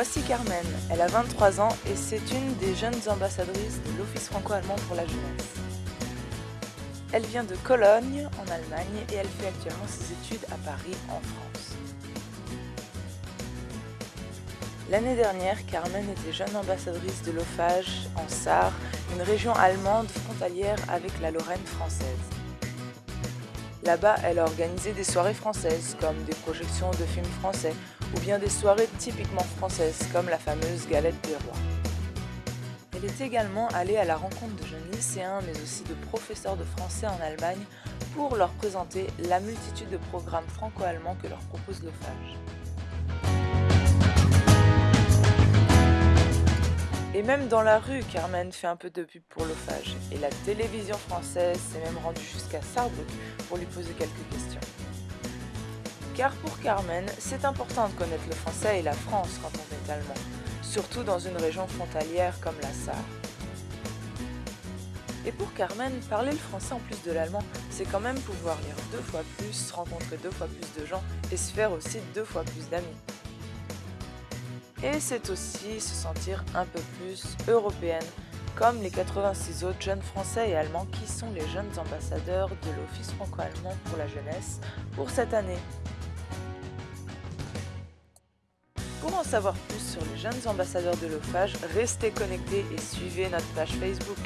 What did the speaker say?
Voici Carmen, elle a 23 ans et c'est une des jeunes ambassadrices de l'Office franco-allemand pour la jeunesse. Elle vient de Cologne, en Allemagne, et elle fait actuellement ses études à Paris, en France. L'année dernière, Carmen était jeune ambassadrice de l'OFAGE en Sarre, une région allemande frontalière avec la Lorraine française. Là-bas, elle a organisé des soirées françaises, comme des projections de films français, ou bien des soirées typiquement françaises, comme la fameuse galette des rois. Elle est également allée à la rencontre de jeunes lycéens, mais aussi de professeurs de français en Allemagne, pour leur présenter la multitude de programmes franco-allemands que leur propose l'OFAGE. Et même dans la rue, Carmen fait un peu de pub pour l'OFAGE. Et la télévision française s'est même rendue jusqu'à Sarrebruck pour lui poser quelques questions. Car pour Carmen, c'est important de connaître le français et la France quand on est allemand, surtout dans une région frontalière comme la Sarre. Et pour Carmen, parler le français en plus de l'allemand, c'est quand même pouvoir lire deux fois plus, rencontrer deux fois plus de gens et se faire aussi deux fois plus d'amis. Et c'est aussi se sentir un peu plus européenne, comme les 86 autres jeunes français et allemands qui sont les jeunes ambassadeurs de l'Office franco-allemand pour la jeunesse pour cette année. en savoir plus sur les jeunes ambassadeurs de l'OFAGE, restez connectés et suivez notre page Facebook.